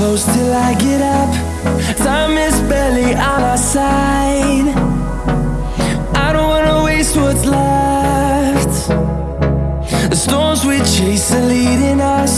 close till I get up. Time is barely on our side. I don't wanna waste what's left. The storms we chase are leading us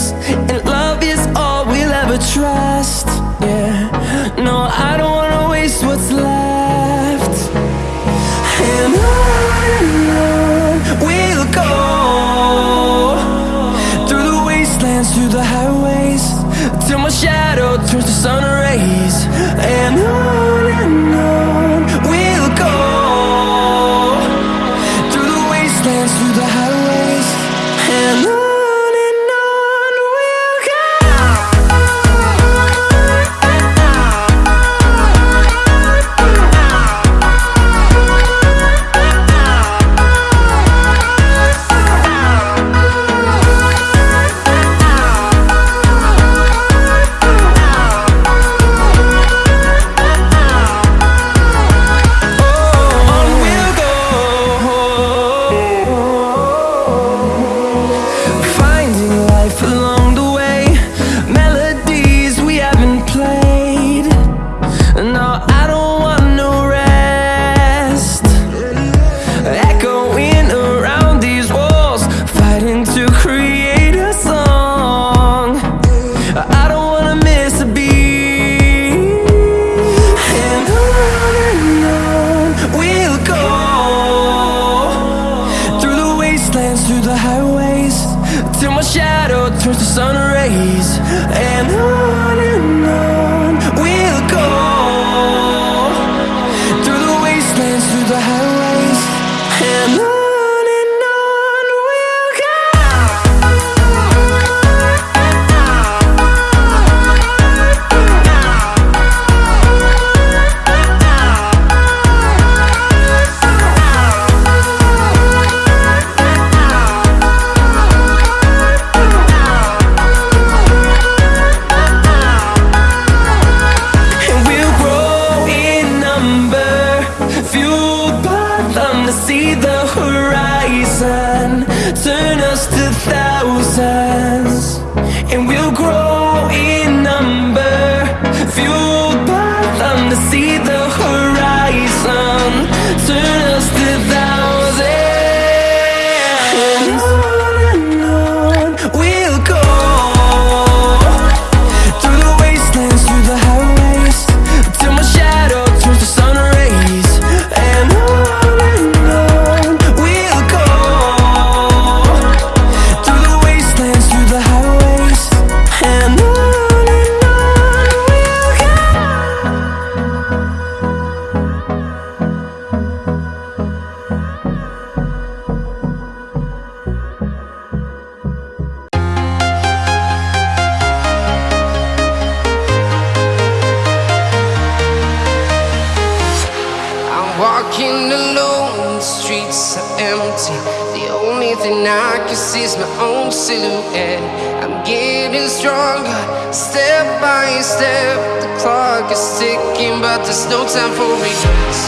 silhouette. I'm getting stronger, step by step. The clock is ticking, but there's no time for regrets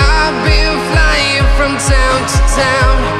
I've been flying from town to town.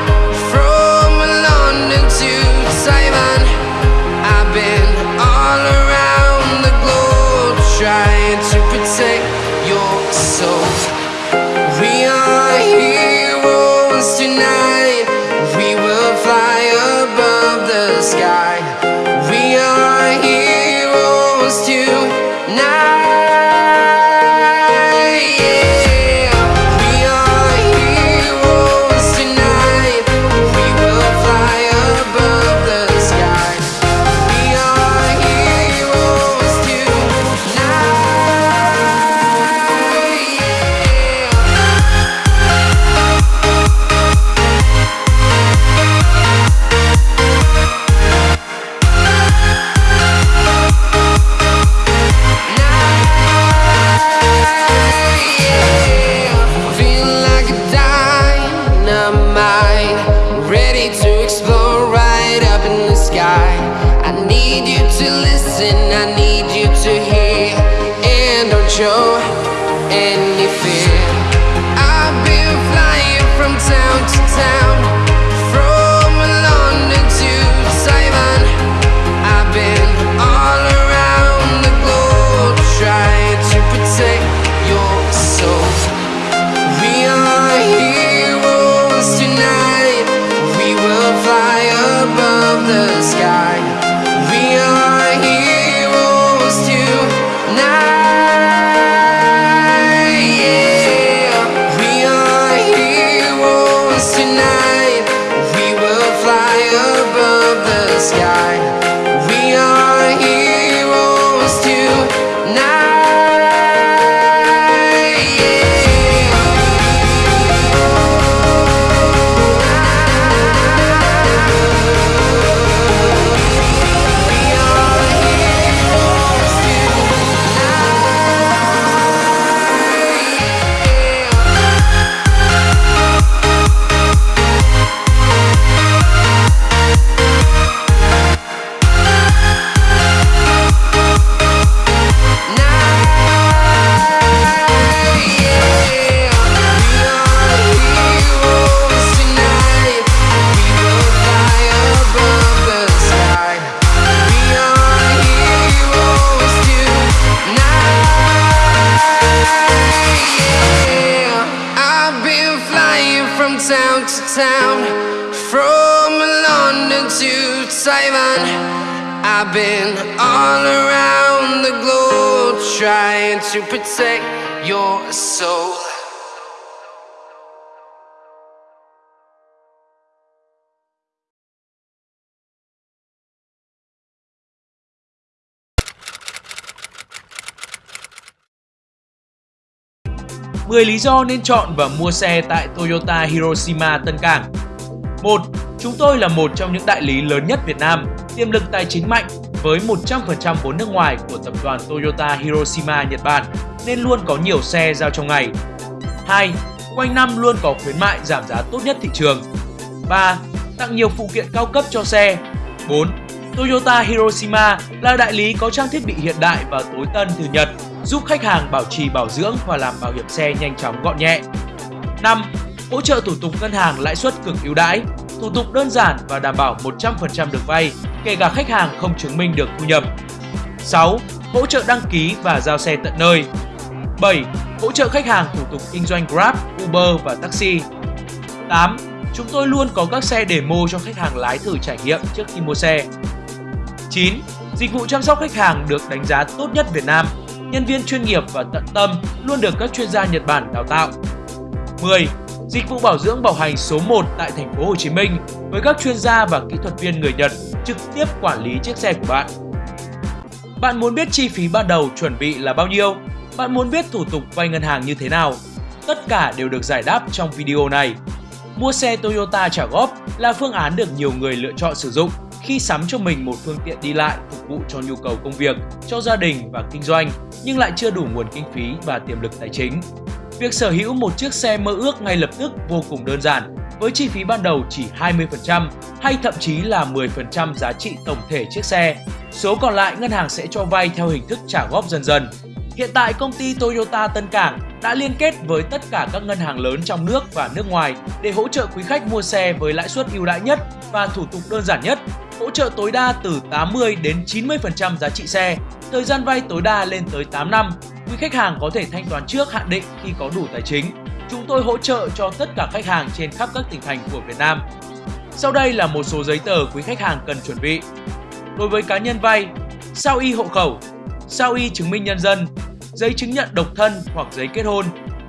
Simon I've been all around the globe trying to protect your soul. Mười lý do nên chọn và mua xe tại Toyota Hiroshima Tân Cảng 1. Chúng tôi là một trong những đại lý lớn nhất Việt Nam, tiềm lực tài chính mạnh với 100% vốn nước ngoài của tập đoàn Toyota Hiroshima Nhật Bản nên luôn có nhiều xe giao trong ngày. 2. Quanh năm luôn có khuyến mại giảm giá tốt nhất thị trường. 3. Tặng nhiều phụ kiện cao cấp cho xe. 4. Toyota Hiroshima là đại lý có trang thiết bị hiện đại và tối tân từ Nhật, giúp khách hàng bảo trì bảo dưỡng và làm bảo hiểm xe nhanh chóng gọn nhẹ. 5. Hỗ trợ thủ tục ngân hàng lãi suất cực ưu đãi, thủ tục đơn giản và đảm bảo 100% được vay, kể cả khách hàng không chứng minh được thu nhập. 6. Hỗ trợ đăng ký và giao xe tận nơi. 7. Hỗ trợ khách hàng thủ tục kinh doanh Grab, Uber và taxi. 8. Chúng tôi luôn có các xe demo cho khách hàng lái thử trải nghiệm trước khi mua xe. 9. Dịch vụ chăm sóc khách hàng được đánh giá tốt nhất Việt Nam. Nhân viên chuyên nghiệp và tận tâm luôn được các chuyên gia Nhật Bản đào tạo. 10. Dịch vụ bảo dưỡng bảo hành số 1 tại thành phố Hồ Chí Minh với các chuyên gia và kỹ thuật viên người Nhật trực tiếp quản lý chiếc xe của bạn. Bạn muốn biết chi phí ban đầu chuẩn bị là bao nhiêu? Bạn muốn biết thủ tục vay ngân hàng như thế nào? Tất cả đều được giải đáp trong video này. Mua xe Toyota trả góp là phương án được nhiều người lựa chọn sử dụng khi sắm cho mình một phương tiện đi lại phục vụ cho nhu cầu công việc, cho gia đình và kinh doanh nhưng lại chưa đủ nguồn kinh phí và tiềm lực tài chính. Việc sở hữu một chiếc xe mơ ước ngay lập tức vô cùng đơn giản với chi phí ban đầu chỉ 20% hay thậm chí là 10% giá trị tổng thể chiếc xe. Số còn lại ngân hàng sẽ cho vay theo hình thức trả góp dần dần. Hiện tại công ty Toyota Tân Cảng đã liên kết với tất cả các ngân hàng lớn trong nước và nước ngoài để hỗ trợ quý khách mua xe với lãi suất ưu đãi nhất và thủ tục đơn giản nhất, hỗ trợ tối đa từ 80 đến 90% giá trị xe, thời gian vay tối đa lên tới 8 năm. Quý khách hàng có thể thanh toán trước hạn định khi có đủ tài chính. Chúng tôi hỗ trợ cho tất cả khách hàng trên khắp các tỉnh thành của Việt Nam. Sau đây là một số giấy tờ quý khách hàng cần chuẩn bị. Đối với cá nhân vay, sao y hộ khẩu, sao y chứng minh nhân dân, giấy chứng nhận độc thân hoặc giấy kết hôn,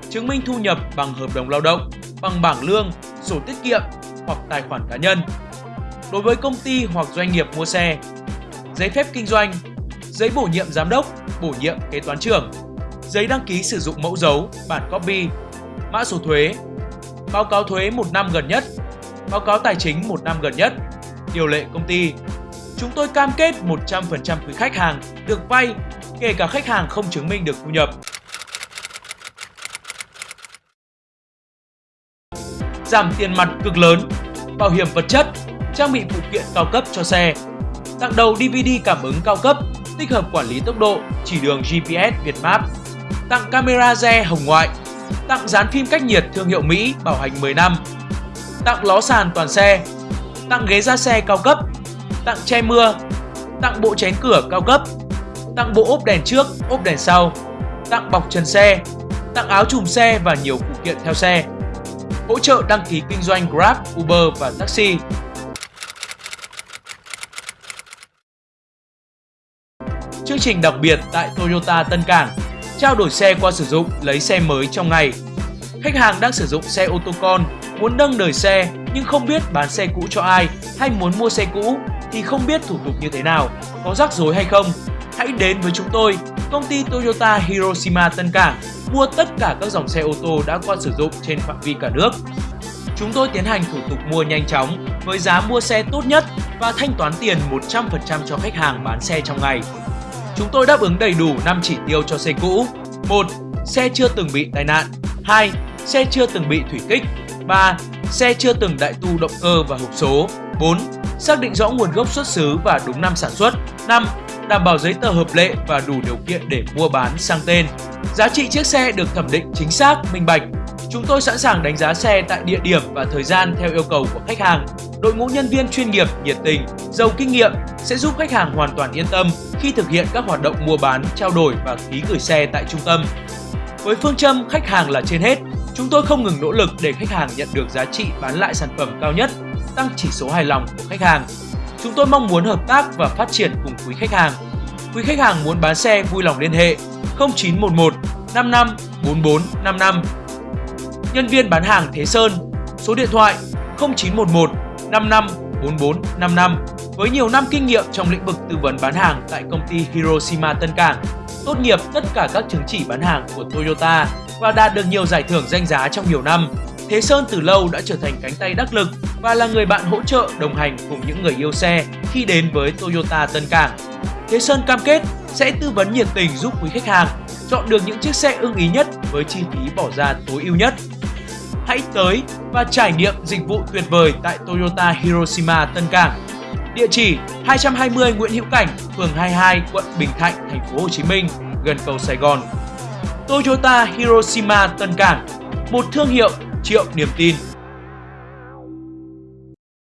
chứng minh thu nhập bằng hợp đồng lao động, bằng bảng lương, sổ tiết kiệm hoặc tài khoản cá nhân. Đối với công ty hoặc doanh nghiệp mua xe, giấy phép kinh doanh, giấy bổ nhiệm giám đốc, bổ nhiệm kế toán trưởng, giấy đăng ký sử dụng mẫu dấu, bản copy, mã số thuế, báo cáo thuế một năm gần nhất, báo cáo tài chính một năm gần nhất, điều lệ công ty. Chúng tôi cam kết 100% quý khách hàng được vay, kể cả khách hàng không chứng minh được thu nhập. Giảm tiền mặt cực lớn, bảo hiểm vật chất, trang bị phụ kiện cao cấp cho xe, tặng đầu DVD cảm ứng cao cấp, tích hợp quản lý tốc độ, chỉ đường GPS Việt Map, tặng camera re hồng ngoại, tặng dán phim cách nhiệt thương hiệu Mỹ bảo hành 10 năm, tặng ló sàn toàn xe, tặng ghế da xe cao cấp, tặng che mưa, tặng bộ chén cửa cao cấp, tặng bộ ốp đèn trước, ốp đèn sau, tặng bọc trần xe, tặng áo chùm xe và nhiều phụ kiện theo xe. Hỗ trợ đăng ký kinh doanh Grab, Uber và taxi. Chương trình đặc biệt tại Toyota Tân Cảng trao đổi xe qua sử dụng lấy xe mới trong ngày. Khách hàng đang sử dụng xe ô tô con, muốn nâng đời xe nhưng không biết bán xe cũ cho ai hay muốn mua xe cũ thì không biết thủ tục như thế nào, có rắc rối hay không. Hãy đến với chúng tôi, công ty Toyota Hiroshima Tân Cảng, mua tất cả các dòng xe ô tô đã qua sử dụng trên phạm vi cả nước. Chúng tôi tiến hành thủ tục mua nhanh chóng với giá mua xe tốt nhất và thanh toán tiền 100% cho khách hàng bán xe trong ngày. Chúng tôi đáp ứng đầy đủ 5 chỉ tiêu cho xe cũ. 1. Xe chưa từng bị tai nạn. 2. Xe chưa từng bị thủy kích. 3. Xe chưa từng đại tu động cơ và hộp số. 4. Xác định rõ nguồn gốc xuất xứ và đúng năm sản xuất. 5. Đảm bảo giấy tờ hợp lệ và đủ điều kiện để mua bán sang tên. Giá trị chiếc xe được thẩm định chính xác, minh bạch. Chúng tôi sẵn sàng đánh giá xe tại địa điểm và thời gian theo yêu cầu của khách hàng. Đội ngũ nhân viên chuyên nghiệp, nhiệt tình, giàu kinh nghiệm sẽ giúp khách hàng hoàn toàn yên tâm khi thực hiện các hoạt động mua bán, trao đổi và ký gửi xe tại trung tâm. Với phương châm khách hàng là trên hết, Chúng tôi không ngừng nỗ lực để khách hàng nhận được giá trị bán lại sản phẩm cao nhất, tăng chỉ số hài lòng của khách hàng. Chúng tôi mong muốn hợp tác và phát triển cùng quý khách hàng. Quý khách hàng muốn bán xe vui lòng liên hệ 0911 55 44 55. Nhân viên bán hàng Thế Sơn, số điện thoại 0911 55 44 55 với nhiều năm kinh nghiệm trong lĩnh vực tư vấn bán hàng tại công ty Hiroshima Tân Cảng, tốt nghiệp tất cả các chứng chỉ bán hàng của Toyota và đạt được nhiều giải thưởng danh giá trong nhiều năm. Thế Sơn từ lâu đã trở thành cánh tay đắc lực và là người bạn hỗ trợ đồng hành cùng những người yêu xe khi đến với Toyota Tân Cảng. Thế Sơn cam kết sẽ tư vấn nhiệt tình giúp quý khách hàng chọn được những chiếc xe ưng ý nhất với chi phí bỏ ra tối ưu nhất. Hãy tới và trải nghiệm dịch vụ tuyệt vời tại Toyota Hiroshima Tân Cảng. Địa chỉ 220 Nguyễn Hữu Cảnh, phường 22, quận Bình Thạnh, thành phố Hồ Chí Minh, gần cầu Sài Gòn. Toyota Hiroshima Tân Cảng, một thương hiệu triệu niềm tin.